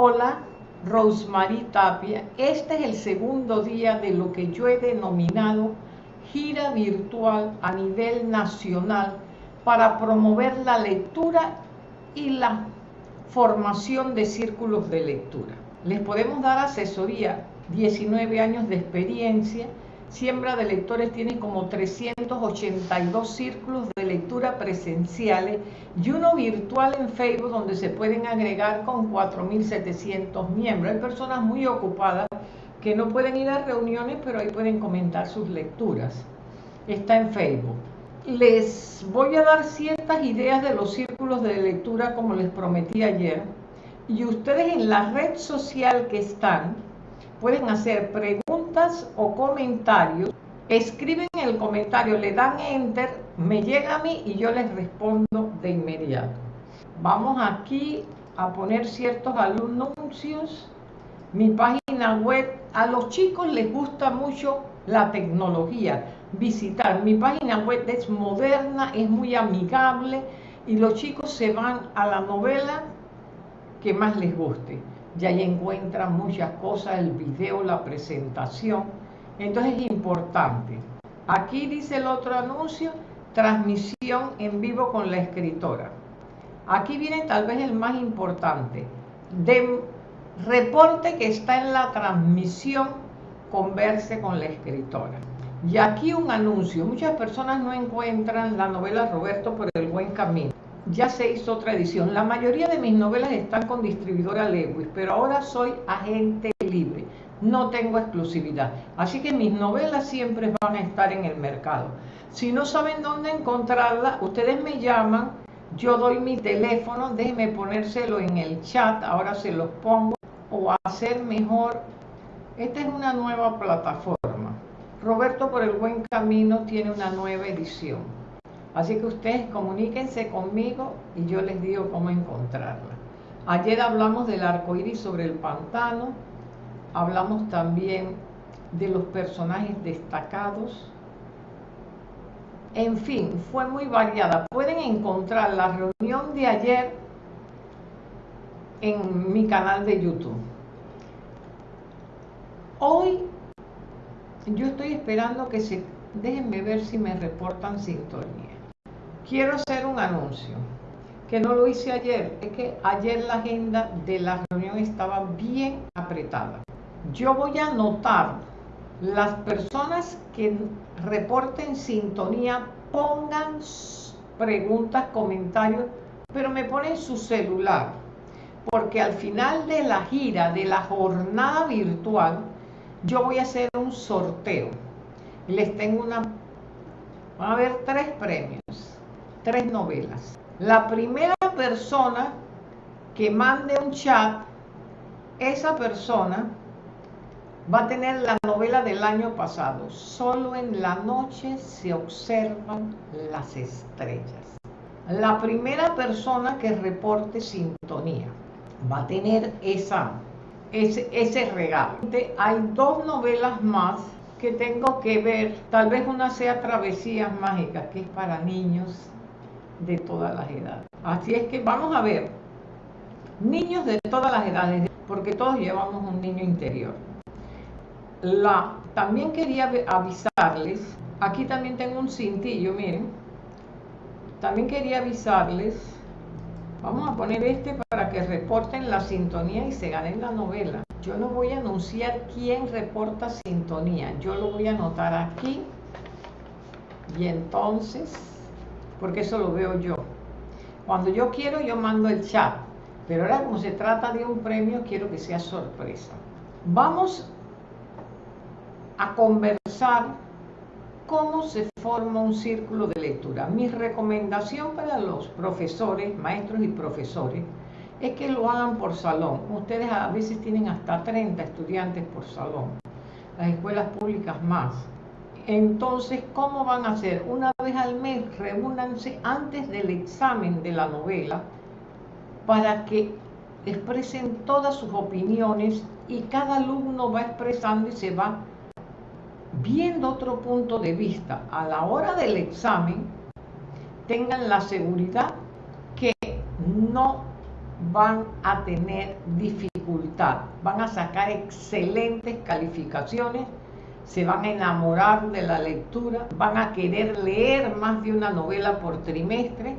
Hola, Rosemary Tapia. Este es el segundo día de lo que yo he denominado gira virtual a nivel nacional para promover la lectura y la formación de círculos de lectura. Les podemos dar asesoría, 19 años de experiencia, Siembra de Lectores tiene como 382 círculos de lectura presenciales y uno virtual en Facebook donde se pueden agregar con 4.700 miembros. Hay personas muy ocupadas que no pueden ir a reuniones, pero ahí pueden comentar sus lecturas. Está en Facebook. Les voy a dar ciertas ideas de los círculos de lectura como les prometí ayer. Y ustedes en la red social que están, pueden hacer preguntas o comentarios. Escriben el comentario, le dan enter, me llega a mí y yo les respondo de inmediato. Vamos aquí a poner ciertos anuncios. Mi página web, a los chicos les gusta mucho la tecnología. Visitar mi página web es moderna, es muy amigable y los chicos se van a la novela que más les guste y ahí encuentran muchas cosas, el video, la presentación. Entonces es importante. Aquí dice el otro anuncio, transmisión en vivo con la escritora. Aquí viene tal vez el más importante. De reporte que está en la transmisión, converse con la escritora. Y aquí un anuncio. Muchas personas no encuentran la novela Roberto por el buen camino ya se hizo otra edición. La mayoría de mis novelas están con distribuidora Lewis, pero ahora soy agente libre. No tengo exclusividad. Así que mis novelas siempre van a estar en el mercado. Si no saben dónde encontrarla, ustedes me llaman, yo doy mi teléfono, déjenme ponérselo en el chat, ahora se los pongo, o hacer mejor. Esta es una nueva plataforma. Roberto por el Buen Camino tiene una nueva edición. Así que ustedes comuníquense conmigo y yo les digo cómo encontrarla. Ayer hablamos del arco iris sobre el pantano, hablamos también de los personajes destacados. En fin, fue muy variada. Pueden encontrar la reunión de ayer en mi canal de YouTube. Hoy yo estoy esperando que se... Déjenme ver si me reportan sintonía. Quiero hacer un anuncio, que no lo hice ayer, es que ayer la agenda de la reunión estaba bien apretada. Yo voy a anotar las personas que reporten sintonía, pongan preguntas, comentarios, pero me ponen su celular, porque al final de la gira, de la jornada virtual, yo voy a hacer un sorteo. Les tengo una, van a haber tres premios tres novelas. La primera persona que mande un chat, esa persona va a tener la novela del año pasado. Solo en la noche se observan las estrellas. La primera persona que reporte sintonía va a tener esa, ese, ese regalo. Hay dos novelas más que tengo que ver. Tal vez una sea Travesías Mágicas, que es para niños de todas las edades. Así es que vamos a ver, niños de todas las edades, porque todos llevamos un niño interior. La, también quería avisarles, aquí también tengo un cintillo, miren, también quería avisarles, vamos a poner este para que reporten la sintonía y se ganen la novela. Yo no voy a anunciar quién reporta sintonía, yo lo voy a anotar aquí y entonces porque eso lo veo yo. Cuando yo quiero, yo mando el chat, pero ahora como se trata de un premio, quiero que sea sorpresa. Vamos a conversar cómo se forma un círculo de lectura. Mi recomendación para los profesores, maestros y profesores, es que lo hagan por salón. Ustedes a veces tienen hasta 30 estudiantes por salón, las escuelas públicas más. Entonces, ¿cómo van a hacer? Una vez al mes, reúnanse antes del examen de la novela para que expresen todas sus opiniones y cada alumno va expresando y se va viendo otro punto de vista. A la hora del examen, tengan la seguridad que no van a tener dificultad, van a sacar excelentes calificaciones, se van a enamorar de la lectura, van a querer leer más de una novela por trimestre,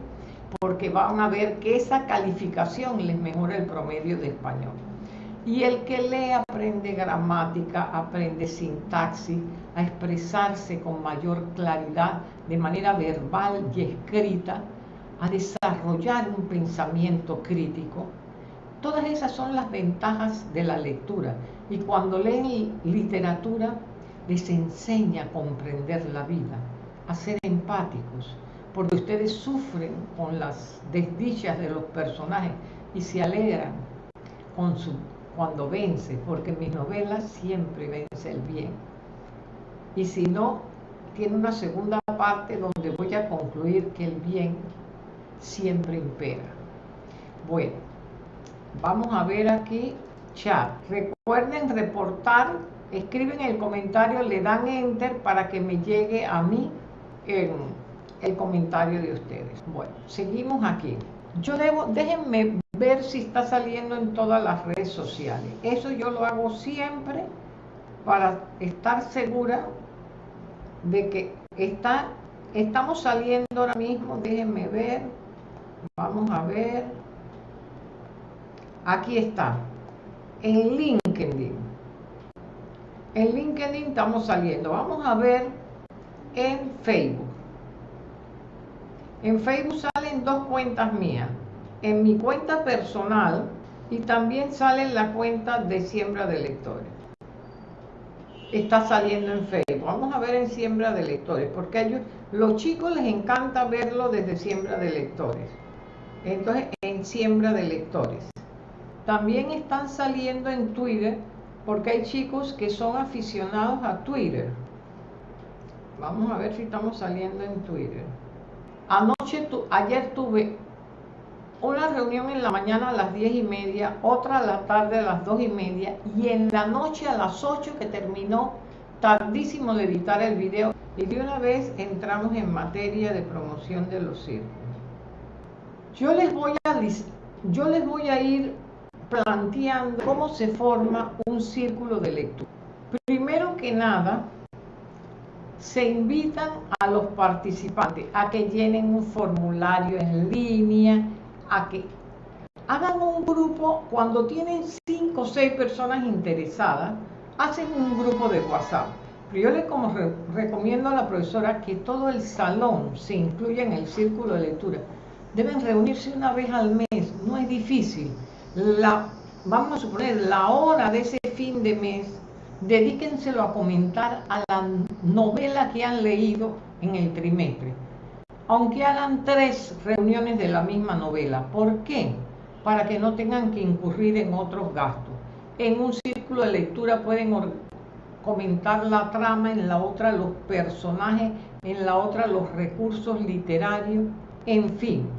porque van a ver que esa calificación les mejora el promedio de español. Y el que lee aprende gramática, aprende sintaxis, a expresarse con mayor claridad de manera verbal y escrita, a desarrollar un pensamiento crítico. Todas esas son las ventajas de la lectura. Y cuando leen literatura, les enseña a comprender la vida, a ser empáticos, porque ustedes sufren con las desdichas de los personajes y se alegran con su, cuando vence, porque en mis novelas siempre vence el bien. Y si no, tiene una segunda parte donde voy a concluir que el bien siempre impera. Bueno, vamos a ver aquí chat. Recuerden reportar, escriben el comentario, le dan enter para que me llegue a mí el, comentario de ustedes. Bueno, seguimos aquí. Yo debo, déjenme ver si está saliendo en todas las redes sociales. Eso yo lo hago siempre para estar segura de que está, estamos saliendo ahora mismo. Déjenme ver. Vamos a ver. Aquí está. En LinkedIn. En LinkedIn estamos saliendo. Vamos a ver en Facebook. En Facebook salen dos cuentas mías. En mi cuenta personal y también sale la cuenta de siembra de lectores. Está saliendo en Facebook. Vamos a ver en siembra de lectores, porque a ellos, los chicos les encanta verlo desde siembra de lectores. Entonces, en siembra de lectores. También están saliendo en Twitter, porque hay chicos que son aficionados a Twitter. Vamos a ver si estamos saliendo en Twitter. Anoche, ayer tuve una reunión en la mañana a las 10 y media, otra a la tarde a las 2 y media y en la noche a las 8 que terminó tardísimo de editar el video y de una vez entramos en materia de promoción de los círculos. Yo les voy a, yo les voy a ir planteando cómo se forma un círculo de lectura. Primero que nada, se invitan a los participantes a que llenen un formulario en línea, a que hagan un grupo, cuando tienen cinco o seis personas interesadas, hacen un grupo de WhatsApp. Pero yo le como recomiendo a la profesora que todo el salón se incluya en el círculo de lectura. Deben reunirse una vez al mes, no es difícil. La, vamos a suponer la hora de ese fin de mes dedíquenselo a comentar a la novela que han leído en el trimestre. Aunque hagan tres reuniones de la misma novela. ¿Por qué? Para que no tengan que incurrir en otros gastos. En un círculo de lectura pueden comentar la trama, en la otra los personajes, en la otra los recursos literarios, en fin.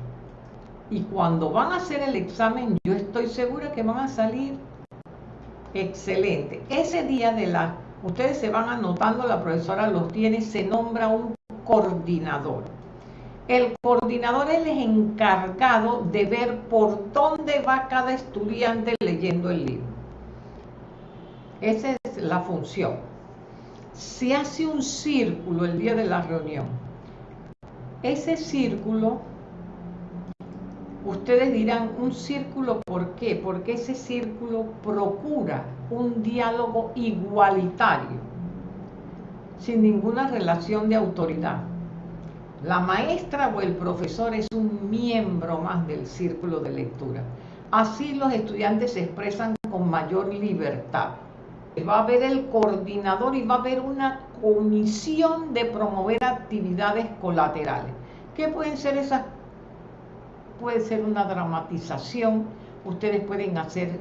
Y cuando van a hacer el examen, yo estoy segura que van a salir Excelente. Ese día de la, ustedes se van anotando, la profesora los tiene, se nombra un coordinador. El coordinador es el encargado de ver por dónde va cada estudiante leyendo el libro. Esa es la función. Se hace un círculo el día de la reunión. Ese círculo Ustedes dirán, un círculo, ¿por qué? Porque ese círculo procura un diálogo igualitario, sin ninguna relación de autoridad. La maestra o el profesor es un miembro más del círculo de lectura. Así los estudiantes se expresan con mayor libertad. Va a haber el coordinador y va a haber una comisión de promover actividades colaterales. ¿Qué pueden ser esas puede ser una dramatización, ustedes pueden hacer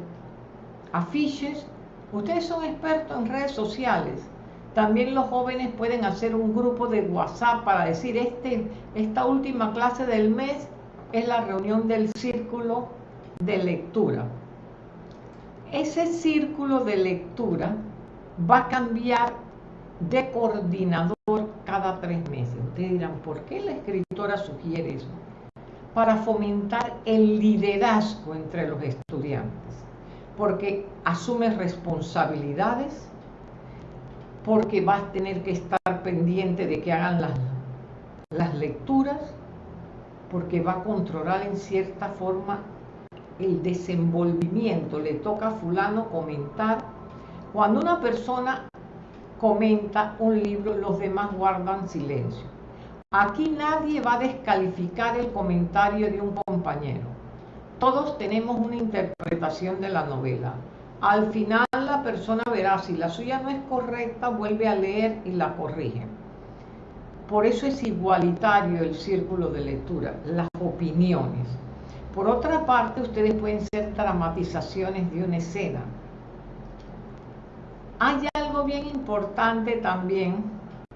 afiches, ustedes son expertos en redes sociales, también los jóvenes pueden hacer un grupo de WhatsApp para decir, este, esta última clase del mes es la reunión del círculo de lectura. Ese círculo de lectura va a cambiar de coordinador cada tres meses. Ustedes dirán, ¿por qué la escritora sugiere eso? Para fomentar el liderazgo entre los estudiantes. porque asumes responsabilidades, porque vas a tener que estar pendiente de que hagan las, las lecturas, porque va a controlar en cierta forma el desenvolvimiento. Le toca a fulano comentar. Cuando una persona comenta un libro, los demás guardan silencio. Aquí nadie va a descalificar el comentario de un compañero. Todos tenemos una interpretación de la novela. Al final la persona verá si la suya no es correcta, vuelve a leer y la corrige. Por eso es igualitario el círculo de lectura, las opiniones. Por otra parte, ustedes pueden ser dramatizaciones de una escena. Hay algo bien importante también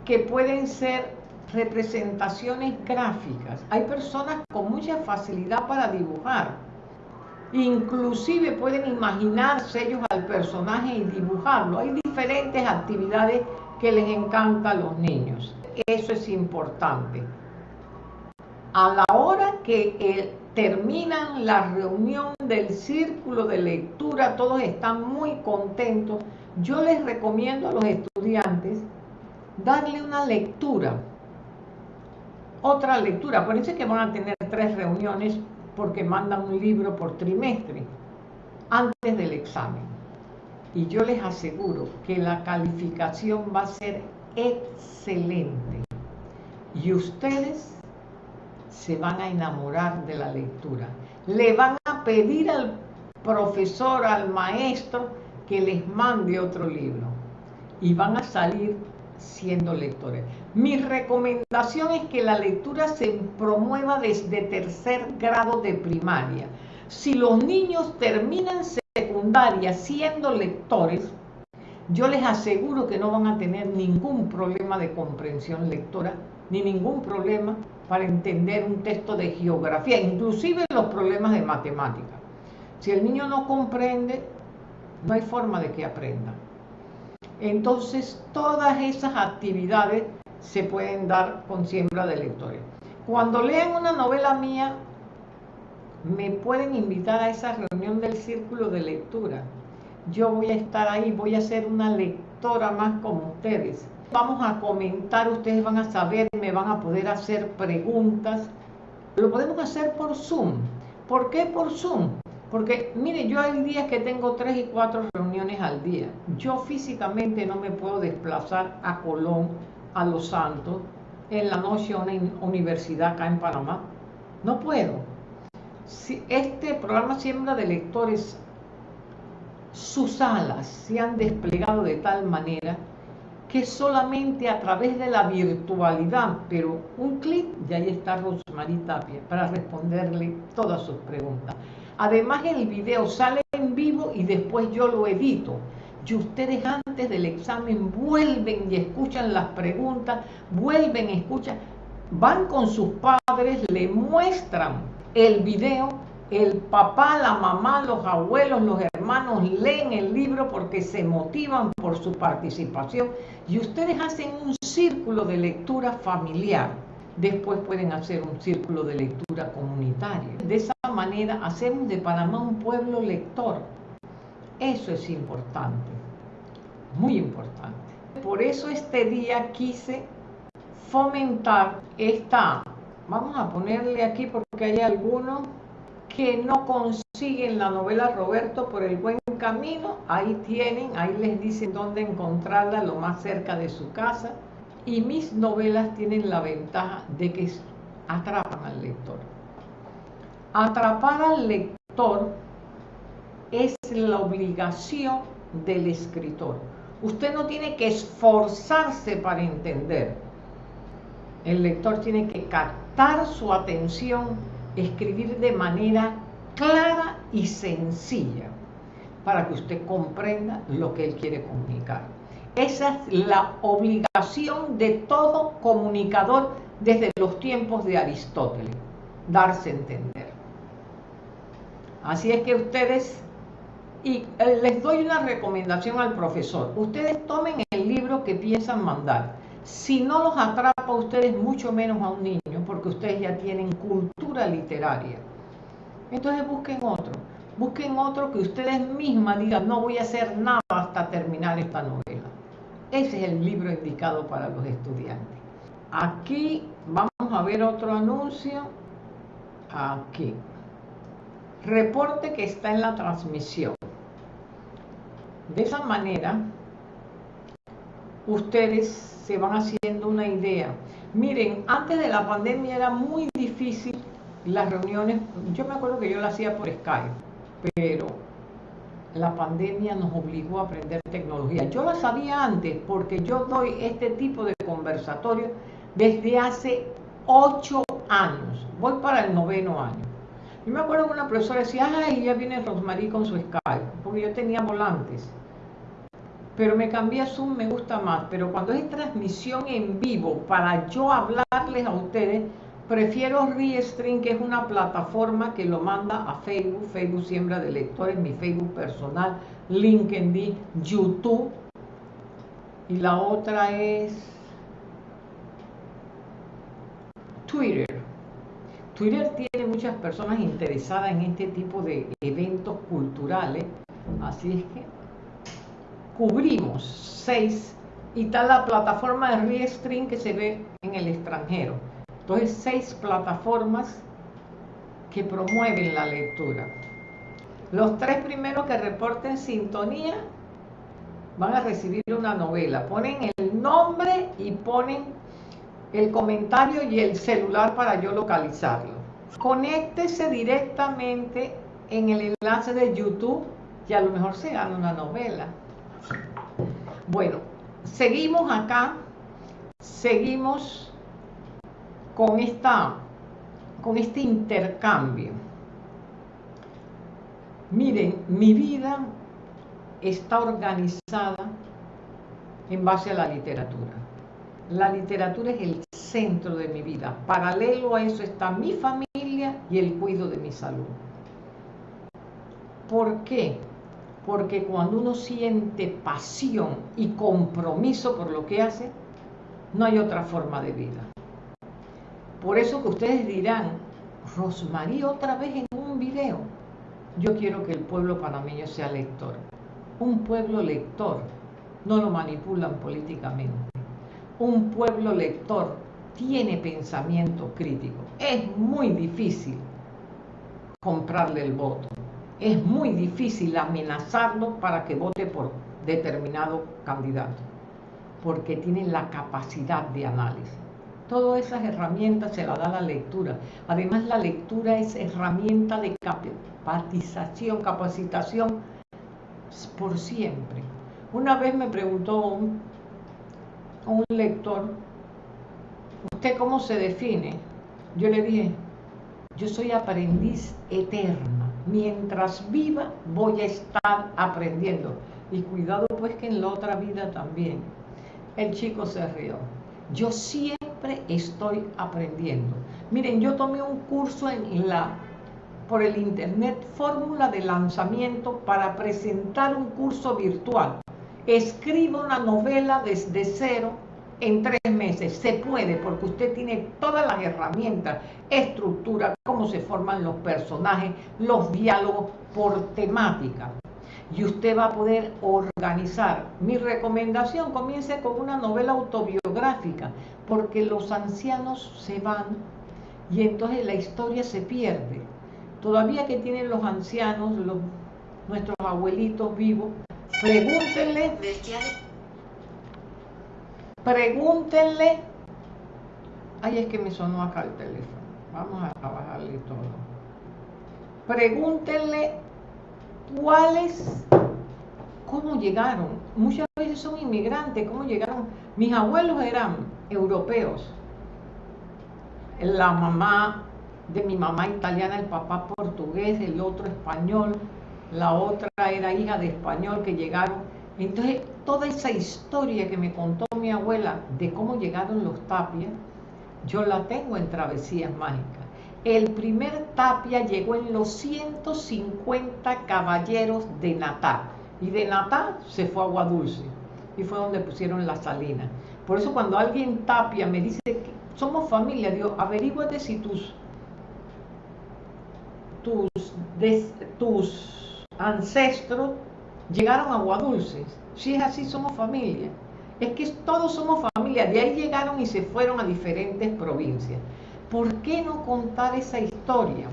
que pueden ser representaciones gráficas. Hay personas con mucha facilidad para dibujar. Inclusive pueden imaginarse ellos al personaje y dibujarlo. Hay diferentes actividades que les encanta a los niños. Eso es importante. A la hora que el terminan la reunión del círculo de lectura, todos están muy contentos. Yo les recomiendo a los estudiantes darle una lectura, otra lectura. Acuérdense que van a tener tres reuniones porque mandan un libro por trimestre antes del examen. Y yo les aseguro que la calificación va a ser excelente. Y ustedes se van a enamorar de la lectura. Le van a pedir al profesor, al maestro, que les mande otro libro. Y van a salir siendo lectores. Mi recomendación es que la lectura se promueva desde tercer grado de primaria. Si los niños terminan secundaria siendo lectores, yo les aseguro que no van a tener ningún problema de comprensión lectora, ni ningún problema para entender un texto de geografía, inclusive los problemas de matemática. Si el niño no comprende, no hay forma de que aprenda. Entonces, todas esas actividades se pueden dar con siembra de lectores. Cuando lean una novela mía, me pueden invitar a esa reunión del círculo de lectura. Yo voy a estar ahí, voy a ser una lectora más como ustedes vamos a comentar, ustedes van a saber, me van a poder hacer preguntas. Lo podemos hacer por Zoom. ¿Por qué por Zoom? Porque, mire, yo hay días que tengo tres y cuatro reuniones al día. Yo físicamente no me puedo desplazar a Colón, a Los Santos, en la noche a una universidad acá en Panamá. No puedo. Si este programa Siembra de Lectores, sus alas se han desplegado de tal manera que solamente a través de la virtualidad, pero un clic, y ahí está Rosmarie Tapia para responderle todas sus preguntas. Además el video sale en vivo y después yo lo edito. Y ustedes antes del examen vuelven y escuchan las preguntas, vuelven, escuchan, van con sus padres, le muestran el video el papá, la mamá, los abuelos, los hermanos leen el libro porque se motivan por su participación y ustedes hacen un círculo de lectura familiar. Después pueden hacer un círculo de lectura comunitario. De esa manera hacemos de Panamá un pueblo lector. Eso es importante, muy importante. Por eso este día quise fomentar esta, vamos a ponerle aquí porque hay algunos que no consiguen la novela Roberto por el buen camino, ahí tienen, ahí les dicen dónde encontrarla lo más cerca de su casa. Y mis novelas tienen la ventaja de que atrapan al lector. Atrapar al lector es la obligación del escritor. Usted no tiene que esforzarse para entender. El lector tiene que captar su atención escribir de manera clara y sencilla para que usted comprenda lo que él quiere comunicar. Esa es la obligación de todo comunicador desde los tiempos de Aristóteles, darse a entender. Así es que ustedes, y eh, les doy una recomendación al profesor, ustedes tomen el libro que piensan mandar. Si no los atrapa a ustedes, mucho menos a un niño, porque ustedes ya tienen cultura literaria. Entonces busquen otro. Busquen otro que ustedes mismas digan, no voy a hacer nada hasta terminar esta novela. Ese es el libro indicado para los estudiantes. Aquí vamos a ver otro anuncio. Aquí. Reporte que está en la transmisión. De esa manera, ustedes se van haciendo una idea. Miren, antes de la pandemia era muy difícil las reuniones. Yo me acuerdo que yo las hacía por Skype pero la pandemia nos obligó a aprender tecnología. Yo la sabía antes porque yo doy este tipo de conversatorio desde hace ocho años. Voy para el noveno año. Yo me acuerdo que una profesora decía, ay, ya viene Rosmarie con su Skype, porque yo tenía volantes. Pero me cambié a Zoom, me gusta más. Pero cuando es transmisión en vivo, para yo hablarles a ustedes, Prefiero Restream, que es una plataforma que lo manda a Facebook, Facebook Siembra de Lectores, mi Facebook personal, LinkedIn, YouTube. Y la otra es Twitter. Twitter tiene muchas personas interesadas en este tipo de eventos culturales, así es que cubrimos seis y está la plataforma de Restream que se ve en el extranjero. Entonces, seis plataformas que promueven la lectura. Los tres primeros que reporten sintonía van a recibir una novela. Ponen el nombre y ponen el comentario y el celular para yo localizarlo. Conéctese directamente en el enlace de YouTube y a lo mejor se gana una novela. Bueno, seguimos acá, seguimos con, esta, con este intercambio. Miren, mi vida está organizada en base a la literatura. La literatura es el centro de mi vida. Paralelo a eso está mi familia y el cuidado de mi salud. ¿Por qué? Porque cuando uno siente pasión y compromiso por lo que hace, no hay otra forma de vida. Por eso que ustedes dirán, Rosmarie otra vez en un video. Yo quiero que el pueblo panameño sea lector. Un pueblo lector no lo manipulan políticamente. Un pueblo lector tiene pensamiento crítico. Es muy difícil comprarle el voto. Es muy difícil amenazarlo para que vote por determinado candidato, porque tiene la capacidad de análisis. Todas esas herramientas se las da la lectura. Además, la lectura es herramienta de capacitación, capacitación por siempre. Una vez me preguntó un, lector, ¿usted cómo se define? Yo le dije, yo soy aprendiz eterna. Mientras viva voy a estar aprendiendo. Y cuidado pues que en la otra vida también. El chico se rió. Yo siempre estoy aprendiendo. Miren, yo tomé un curso por el internet, fórmula de lanzamiento para presentar un curso virtual. Escriba una novela desde cero en tres meses. Se puede porque usted tiene todas las herramientas, estructura, cómo se forman los personajes, los diálogos por temática y usted va a poder organizar. Mi recomendación comience con una novela autobiográfica, porque los ancianos se van y entonces la historia se pierde. Todavía que tienen los ancianos, nuestros abuelitos vivos, pregúntenle, pregúntenle, ay es que me sonó acá el teléfono, vamos a bajarle todo. Pregúntenle cuáles, cómo llegaron. Muchas veces son inmigrantes, cómo llegaron. Mis abuelos eran europeos. La mamá de mi mamá italiana, el papá portugués, el otro español, la otra era hija de español que llegaron. Entonces, toda esa historia que me contó mi abuela de cómo llegaron los tapias, yo la tengo en Travesías Mágicas. El primer tapia llegó en los 150 caballeros de Natá. Y de Natá se fue a Agua Dulce. Y fue donde pusieron la salina. Por eso cuando alguien tapia me dice que somos familia, digo, averíguate si tus, tus, tus ancestros llegaron a Agua Dulce. Si es así, somos familia. Es que todos somos familia. De ahí llegaron y se fueron a diferentes provincias. ¿Por qué no contar esa historia?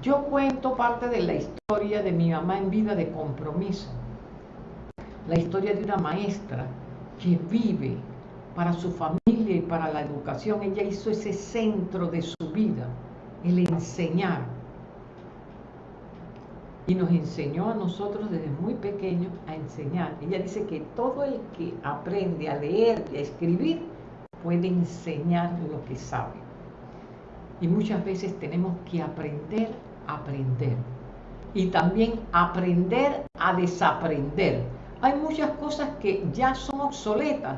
Yo cuento parte de la historia de mi mamá en vida de compromiso. La historia de una maestra que vive para su familia y para la educación. Ella hizo ese centro de su vida, el enseñar. Y nos enseñó a nosotros desde muy pequeños a enseñar. Ella dice que todo el que aprende a leer y a escribir puede enseñar lo que sabe. Y muchas veces tenemos que aprender aprender. Y también aprender a desaprender. Hay muchas cosas que ya son obsoletas.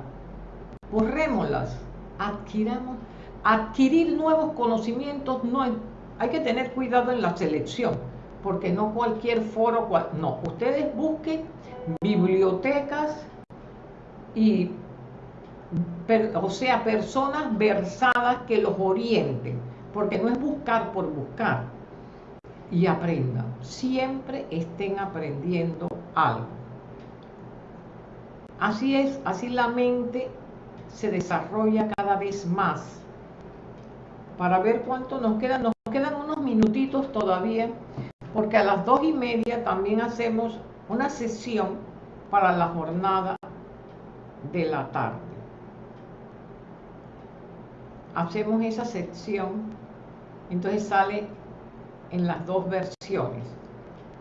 Borrémoslas. Adquiramos. Adquirir nuevos conocimientos no hay, hay que tener cuidado en la selección, porque no cualquier foro, no, ustedes busquen bibliotecas y, o sea, personas versadas que los orienten, porque no es buscar por buscar, y aprendan. Siempre estén aprendiendo algo. Así es, así la mente se desarrolla cada vez más. Para ver cuánto nos quedan, nos quedan unos minutitos todavía, porque a las dos y media también hacemos una sesión para la jornada de la tarde. Hacemos esa sección, entonces sale en las dos versiones,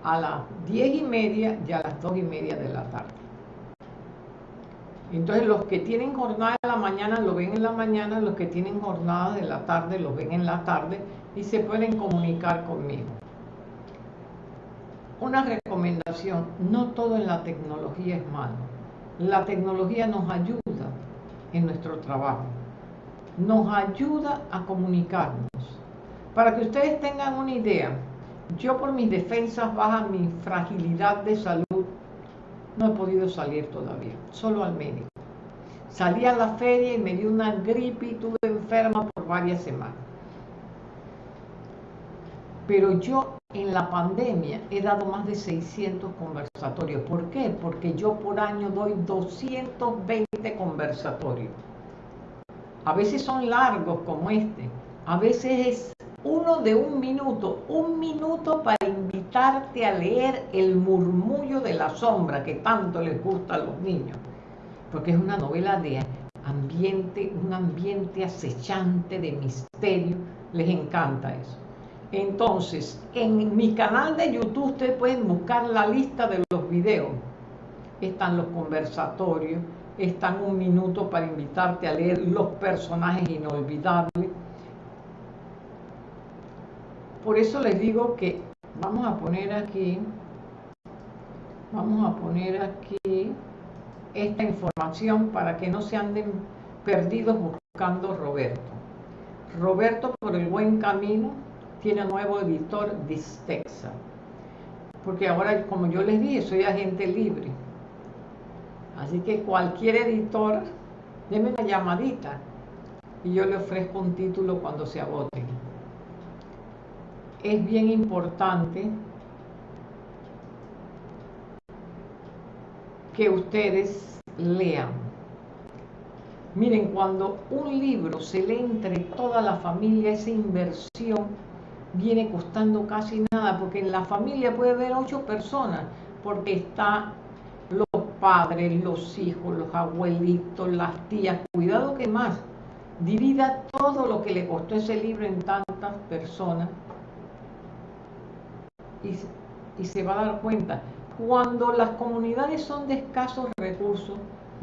a las diez y media y a las dos y media de la tarde. Entonces los que tienen jornada de la mañana lo ven en la mañana, los que tienen jornada de la tarde lo ven en la tarde y se pueden comunicar conmigo. Una recomendación, no todo en la tecnología es malo. La tecnología nos ayuda en nuestro trabajo, nos ayuda a comunicarnos para que ustedes tengan una idea, yo por mis defensas bajas, mi fragilidad de salud, no he podido salir todavía, solo al médico. Salí a la feria y me dio una gripe y estuve enferma por varias semanas. Pero yo en la pandemia he dado más de 600 conversatorios. ¿Por qué? Porque yo por año doy 220 conversatorios. A veces son largos como este, a veces es uno de un minuto, un minuto para invitarte a leer El murmullo de la sombra que tanto les gusta a los niños, porque es una novela de ambiente, un ambiente acechante de misterio, les encanta eso. Entonces, en mi canal de YouTube ustedes pueden buscar la lista de los videos. Están los conversatorios, están un minuto para invitarte a leer los personajes inolvidables por eso les digo que vamos a poner aquí, vamos a poner aquí esta información para que no se anden perdidos buscando Roberto. Roberto por el buen camino tiene nuevo editor Distexa. Porque ahora, como yo les dije, soy agente libre. Así que cualquier editor, déme una llamadita y yo le ofrezco un título cuando se agote es bien importante que ustedes lean. Miren, cuando un libro se lee entre toda la familia, esa inversión viene costando casi nada, porque en la familia puede haber ocho personas, porque está los padres, los hijos, los abuelitos, las tías, cuidado que más, divida todo lo que le costó ese libro en tantas personas y, se va a dar cuenta. Cuando las comunidades son de escasos recursos,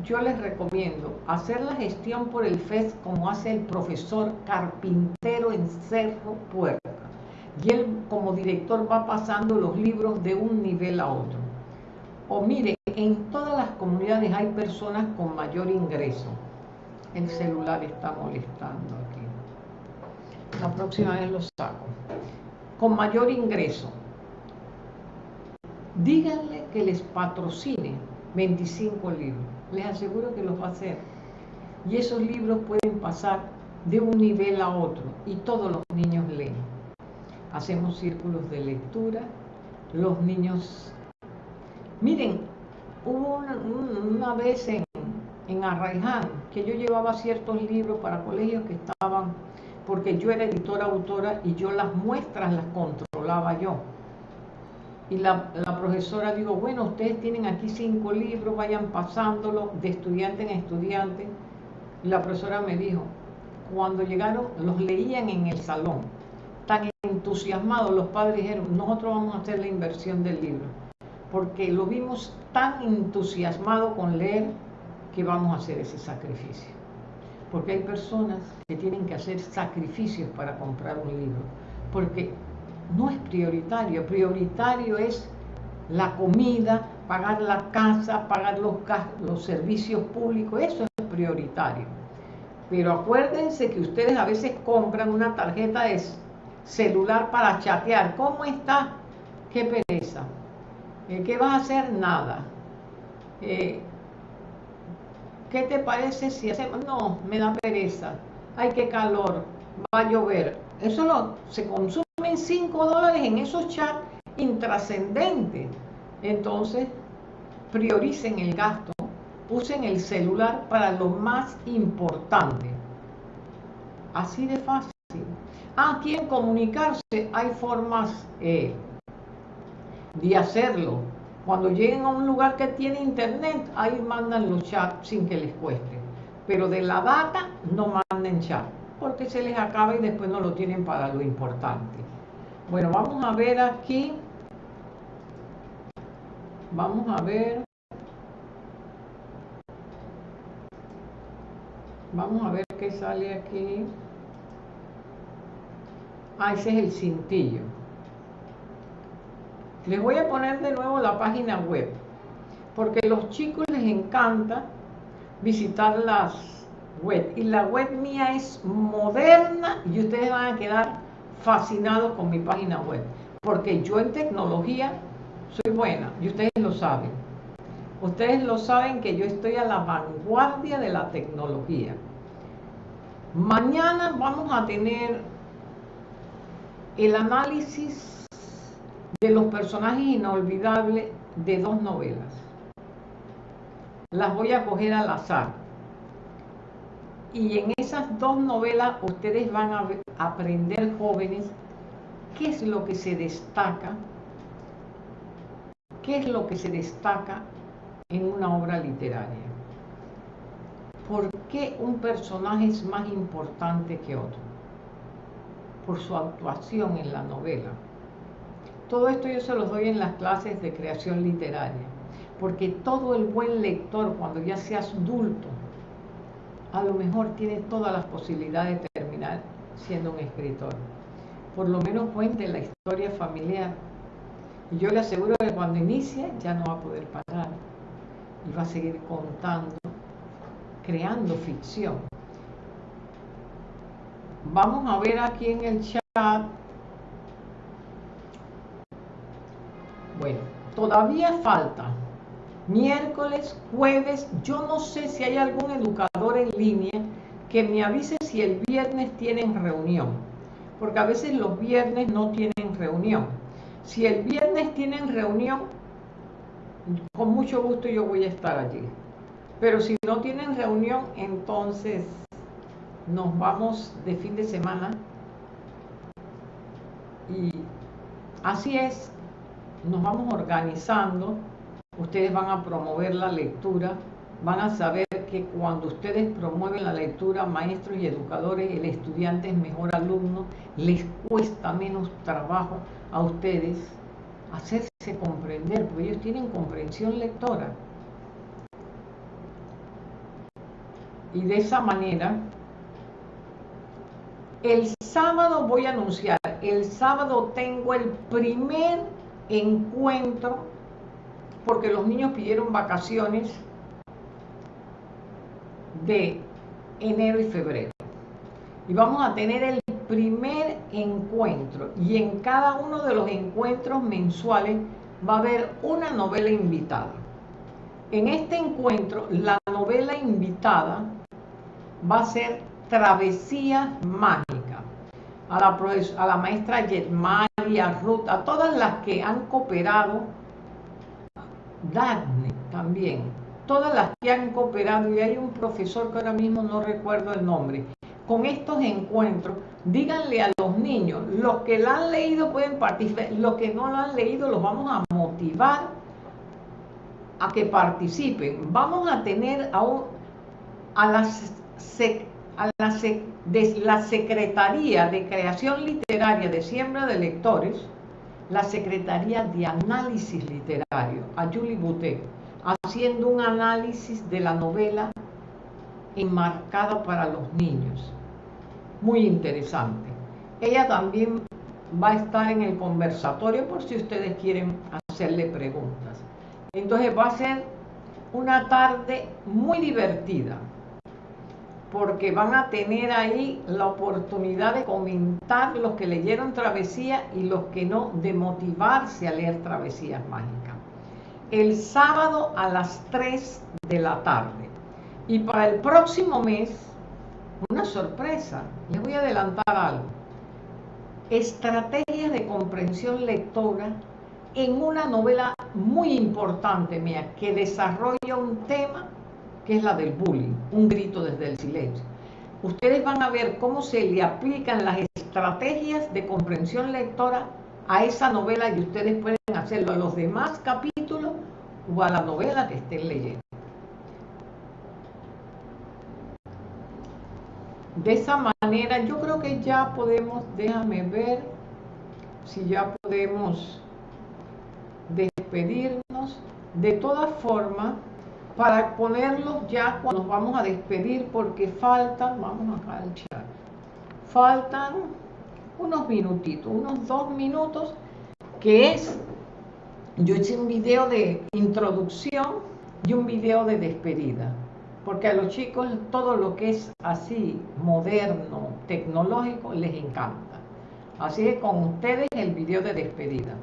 yo les recomiendo hacer la gestión por el FES como hace el profesor carpintero en Cerro Puerta. Y él como director va pasando los libros de un nivel a otro. O mire, en todas las comunidades hay personas con mayor ingreso. El celular está molestando aquí. La próxima vez lo saco. Con mayor ingreso díganle que les patrocine 25 libros. Les aseguro que los va a hacer. Y esos libros pueden pasar de un nivel a otro y todos los niños leen. Hacemos círculos de lectura, los niños. Miren, hubo una, vez en, en Arraiján que yo llevaba ciertos libros para colegios que estaban, porque yo era editora autora y yo las muestras las controlaba yo. Y la, profesora dijo, bueno, ustedes tienen aquí cinco libros, vayan pasándolo de estudiante en estudiante. Y la profesora me dijo, cuando llegaron, los leían en el salón. Tan entusiasmados los padres dijeron, nosotros vamos a hacer la inversión del libro. Porque lo vimos tan entusiasmado con leer que vamos a hacer ese sacrificio. Porque hay personas que tienen que hacer sacrificios para comprar un libro. Porque no es prioritario. Prioritario es la comida, pagar la casa, pagar los, servicios públicos. Eso es prioritario. Pero acuérdense que ustedes a veces compran una tarjeta de celular para chatear. ¿Cómo está? Qué pereza. Eh, ¿Qué vas a hacer? Nada. Eh, ¿Qué te parece si hacemos? No, me da pereza. Ay, qué calor. Va a llover. Eso lo, se consumen 5 dólares en esos chats intrascendentes. Entonces, prioricen el gasto usen el celular para lo más importante. Así de fácil. Ah, quieren comunicarse, hay formas eh, de hacerlo. Cuando lleguen a un lugar que tiene internet, ahí mandan los chats sin que les cueste. Pero de la data no manden chat, porque se les acaba y después no lo tienen para lo importante. Bueno, vamos a ver aquí. Vamos a ver. Vamos a ver qué sale aquí. Ah, ese es el cintillo. Les voy a poner de nuevo la página web, porque a los chicos les encanta visitar las Y la web mía es moderna y ustedes van a quedar fascinados con mi página web. Porque yo en tecnología soy buena y ustedes lo saben. Ustedes lo saben que yo estoy a la vanguardia de la tecnología. Mañana vamos a tener el análisis de los personajes inolvidables de dos novelas. Las voy a coger al azar. Y en esas dos novelas ustedes van a aprender jóvenes qué es lo que se destaca, qué es lo que se destaca en una obra literaria. ¿Por qué un personaje es más importante que otro? Por su actuación en la novela. Todo esto yo se los doy en las clases de creación literaria, porque todo el buen lector, cuando ya seas adulto, a lo mejor tiene todas las posibilidades de terminar siendo un escritor. Por lo menos cuente la historia familiar. Y yo le aseguro que cuando inicie ya no va a poder parar y va a seguir contando, creando ficción. Vamos a ver aquí en el chat. Bueno, todavía falta. Miércoles, jueves, yo no sé si hay algún educador línea que me avise si el viernes tienen reunión. Porque a veces los viernes no tienen reunión. Si el viernes tienen reunión, con mucho gusto yo voy a estar allí. Pero si no tienen reunión, entonces nos vamos de fin de semana. Y así es, nos vamos organizando. Ustedes van a promover la lectura. Van a saber cuando ustedes promueven la lectura, maestros y educadores, el estudiante es mejor alumno, les cuesta menos trabajo a ustedes hacerse comprender, porque ellos tienen comprensión lectora. Y de esa manera, el sábado voy a anunciar, el sábado tengo el primer encuentro, porque los niños pidieron vacaciones de enero y febrero. Y vamos a tener el primer encuentro y en cada uno de los encuentros mensuales va a haber una novela invitada. En este encuentro, la novela invitada va a ser Travesía Mágica. A la, a la maestra Yetmaya, María Ruth, a todas las que han cooperado, Dagne también, todas las que han cooperado, y hay un profesor que ahora mismo no recuerdo el nombre, con estos encuentros, díganle a los niños, los que la han leído pueden participar, los que no la han leído los vamos a motivar a que participen. Vamos a tener a, a, las, a la, de la Secretaría de Creación Literaria de Siembra de Lectores, la Secretaría de Análisis Literario, a Julie Boutet, haciendo un análisis de la novela enmarcada para los niños. Muy interesante. Ella también va a estar en el conversatorio por si ustedes quieren hacerle preguntas. Entonces va a ser una tarde muy divertida porque van a tener ahí la oportunidad de comentar los que leyeron Travesía y los que no, de motivarse a leer Travesías Mágicas. El sábado a las 3 de la tarde. Y para el próximo mes, una sorpresa, les voy a adelantar algo. Estrategias de comprensión lectora en una novela muy importante mía que desarrolla un tema que es la del bullying, un grito desde el silencio. Ustedes van a ver cómo se le aplican las estrategias de comprensión lectora a esa novela y ustedes pueden hacerlo a los demás capítulos o a la novela que estén leyendo. De esa manera yo creo que ya podemos, déjame ver si ya podemos despedirnos. De todas formas, para ponerlos ya cuando nos vamos a despedir, porque faltan, vamos acá al chat, faltan unos minutitos, unos dos minutos, que es, yo hice un video de introducción y un video de despedida, porque a los chicos todo lo que es así, moderno, tecnológico, les encanta. Así que con ustedes el video de despedida.